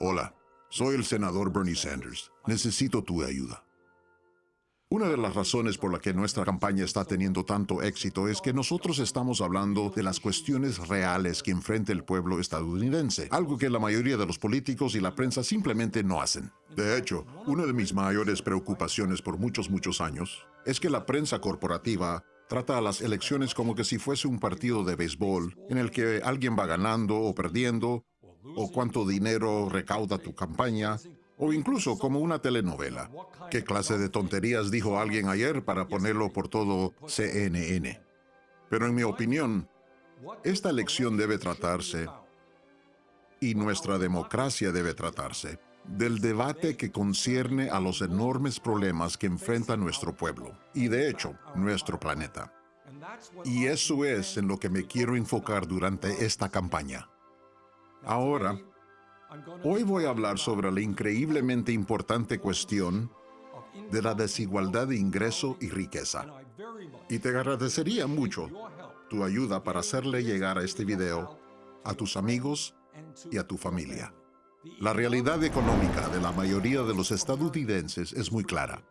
Hola, soy el senador Bernie Sanders. Necesito tu ayuda. Una de las razones por la que nuestra campaña está teniendo tanto éxito es que nosotros estamos hablando de las cuestiones reales que enfrenta el pueblo estadounidense, algo que la mayoría de los políticos y la prensa simplemente no hacen. De hecho, una de mis mayores preocupaciones por muchos, muchos años es que la prensa corporativa trata a las elecciones como que si fuese un partido de béisbol en el que alguien va ganando o perdiendo, o cuánto dinero recauda tu campaña, o incluso como una telenovela. ¿Qué clase de tonterías dijo alguien ayer para ponerlo por todo CNN? Pero en mi opinión, esta elección debe tratarse, y nuestra democracia debe tratarse, del debate que concierne a los enormes problemas que enfrenta nuestro pueblo, y de hecho, nuestro planeta. Y eso es en lo que me quiero enfocar durante esta campaña. Ahora, Hoy voy a hablar sobre la increíblemente importante cuestión de la desigualdad de ingreso y riqueza. Y te agradecería mucho tu ayuda para hacerle llegar a este video a tus amigos y a tu familia. La realidad económica de la mayoría de los estadounidenses es muy clara.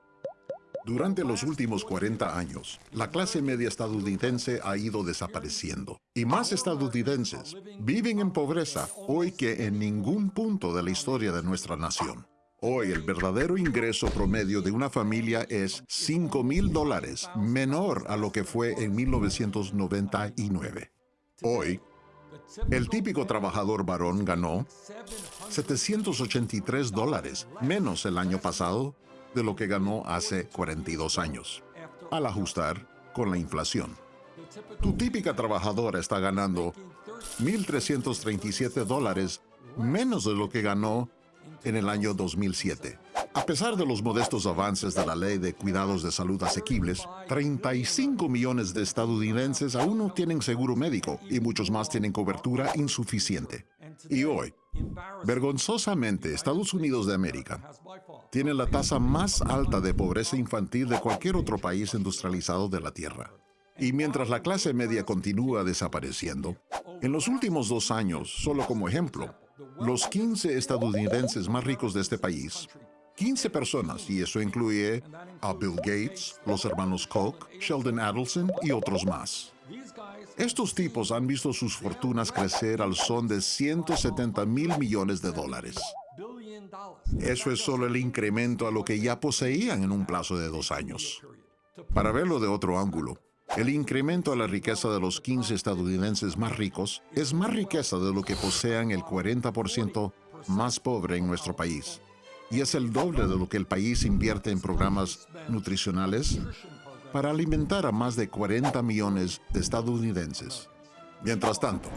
Durante los últimos 40 años, la clase media estadounidense ha ido desapareciendo. Y más estadounidenses viven en pobreza hoy que en ningún punto de la historia de nuestra nación. Hoy el verdadero ingreso promedio de una familia es 5 mil dólares, menor a lo que fue en 1999. Hoy, el típico trabajador varón ganó 783 dólares, menos el año pasado, de lo que ganó hace 42 años, al ajustar con la inflación. Tu típica trabajadora está ganando 1.337 dólares menos de lo que ganó en el año 2007. A pesar de los modestos avances de la ley de cuidados de salud asequibles, 35 millones de estadounidenses aún no tienen seguro médico y muchos más tienen cobertura insuficiente. Y hoy, vergonzosamente, Estados Unidos de América tiene la tasa más alta de pobreza infantil de cualquier otro país industrializado de la Tierra. Y mientras la clase media continúa desapareciendo, en los últimos dos años, solo como ejemplo, los 15 estadounidenses más ricos de este país 15 personas, y eso incluye a Bill Gates, los hermanos Koch, Sheldon Adelson y otros más. Estos tipos han visto sus fortunas crecer al son de 170 mil millones de dólares. Eso es solo el incremento a lo que ya poseían en un plazo de dos años. Para verlo de otro ángulo, el incremento a la riqueza de los 15 estadounidenses más ricos es más riqueza de lo que posean el 40% más pobre en nuestro país y es el doble de lo que el país invierte en programas nutricionales para alimentar a más de 40 millones de estadounidenses. Mientras tanto,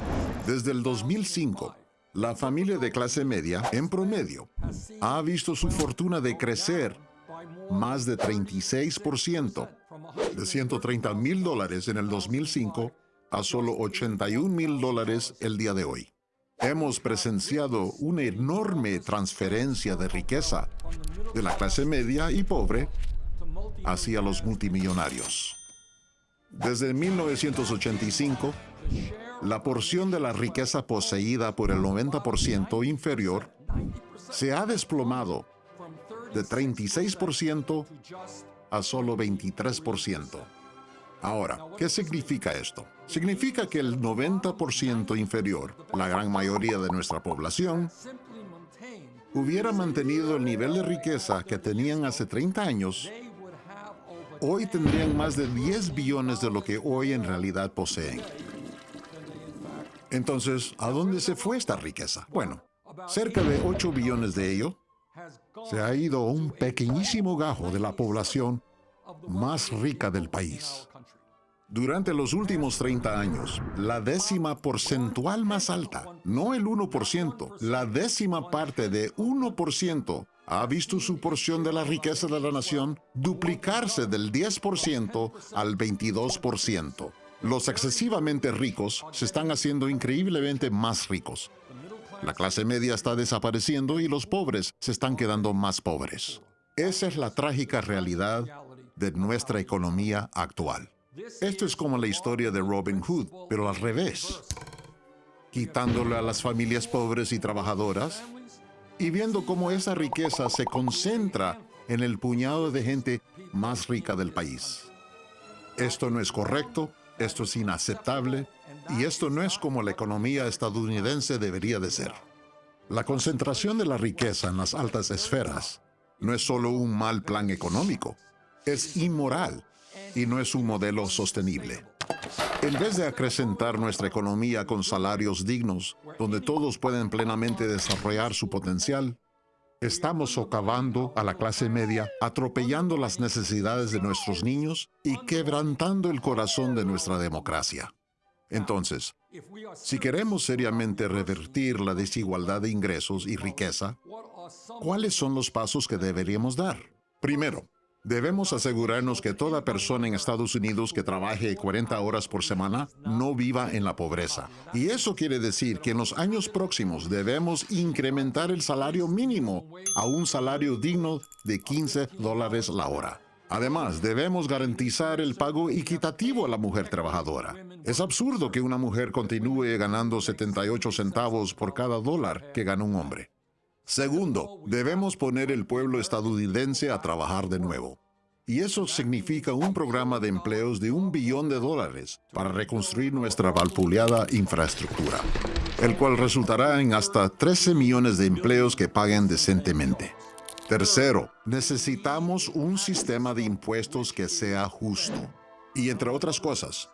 desde el 2005, la familia de clase media, en promedio, ha visto su fortuna decrecer más de 36%, de 130 mil dólares en el 2005 a solo 81 mil dólares el día de hoy. Hemos presenciado una enorme transferencia de riqueza de la clase media y pobre hacia los multimillonarios. Desde 1985, la porción de la riqueza poseída por el 90% inferior se ha desplomado de 36% a solo 23%. Ahora, ¿qué significa esto? Significa que el 90% inferior, la gran mayoría de nuestra población, hubiera mantenido el nivel de riqueza que tenían hace 30 años, hoy tendrían más de 10 billones de lo que hoy en realidad poseen. Entonces, ¿a dónde se fue esta riqueza? Bueno, cerca de 8 billones de ello se ha ido un pequeñísimo gajo de la población más rica del país. Durante los últimos 30 años, la décima porcentual más alta, no el 1%, la décima parte de 1%, ha visto su porción de la riqueza de la nación duplicarse del 10% al 22%. Los excesivamente ricos se están haciendo increíblemente más ricos. La clase media está desapareciendo y los pobres se están quedando más pobres. Esa es la trágica realidad de nuestra economía actual. Esto es como la historia de Robin Hood, pero al revés. Quitándole a las familias pobres y trabajadoras y viendo cómo esa riqueza se concentra en el puñado de gente más rica del país. Esto no es correcto, esto es inaceptable y esto no es como la economía estadounidense debería de ser. La concentración de la riqueza en las altas esferas no es solo un mal plan económico, es inmoral y no es un modelo sostenible. En vez de acrecentar nuestra economía con salarios dignos, donde todos pueden plenamente desarrollar su potencial, estamos socavando a la clase media, atropellando las necesidades de nuestros niños y quebrantando el corazón de nuestra democracia. Entonces, si queremos seriamente revertir la desigualdad de ingresos y riqueza, ¿cuáles son los pasos que deberíamos dar? Primero, Debemos asegurarnos que toda persona en Estados Unidos que trabaje 40 horas por semana no viva en la pobreza. Y eso quiere decir que en los años próximos debemos incrementar el salario mínimo a un salario digno de 15 dólares la hora. Además, debemos garantizar el pago equitativo a la mujer trabajadora. Es absurdo que una mujer continúe ganando 78 centavos por cada dólar que gana un hombre. Segundo, debemos poner el pueblo estadounidense a trabajar de nuevo. Y eso significa un programa de empleos de un billón de dólares para reconstruir nuestra valpuleada infraestructura, el cual resultará en hasta 13 millones de empleos que paguen decentemente. Tercero, necesitamos un sistema de impuestos que sea justo. Y entre otras cosas,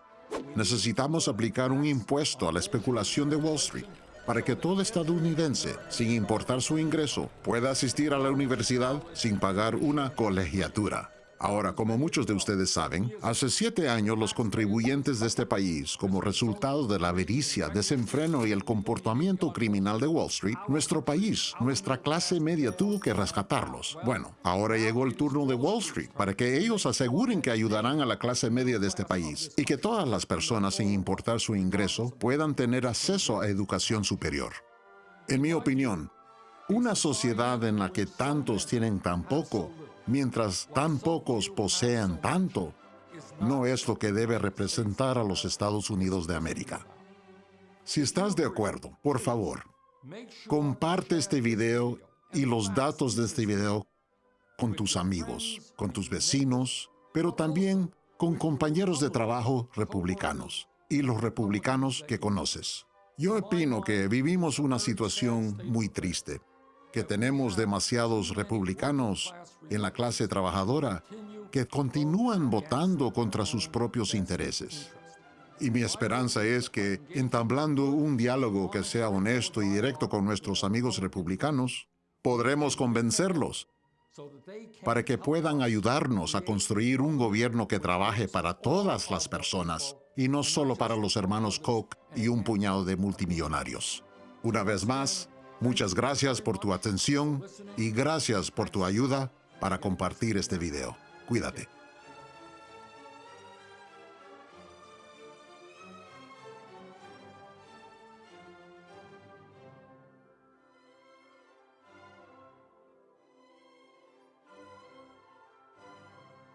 necesitamos aplicar un impuesto a la especulación de Wall Street para que todo estadounidense, sin importar su ingreso, pueda asistir a la universidad sin pagar una colegiatura. Ahora, como muchos de ustedes saben, hace siete años los contribuyentes de este país, como resultado de la avaricia, desenfreno y el comportamiento criminal de Wall Street, nuestro país, nuestra clase media tuvo que rescatarlos. Bueno, ahora llegó el turno de Wall Street para que ellos aseguren que ayudarán a la clase media de este país y que todas las personas, sin importar su ingreso, puedan tener acceso a educación superior. En mi opinión, una sociedad en la que tantos tienen tan poco mientras tan pocos posean tanto, no es lo que debe representar a los Estados Unidos de América. Si estás de acuerdo, por favor, comparte este video y los datos de este video con tus amigos, con tus vecinos, pero también con compañeros de trabajo republicanos y los republicanos que conoces. Yo opino que vivimos una situación muy triste que tenemos demasiados republicanos en la clase trabajadora que continúan votando contra sus propios intereses. Y mi esperanza es que, entablando un diálogo que sea honesto y directo con nuestros amigos republicanos, podremos convencerlos para que puedan ayudarnos a construir un gobierno que trabaje para todas las personas y no solo para los hermanos Koch y un puñado de multimillonarios. Una vez más, Muchas gracias por tu atención y gracias por tu ayuda para compartir este video. Cuídate.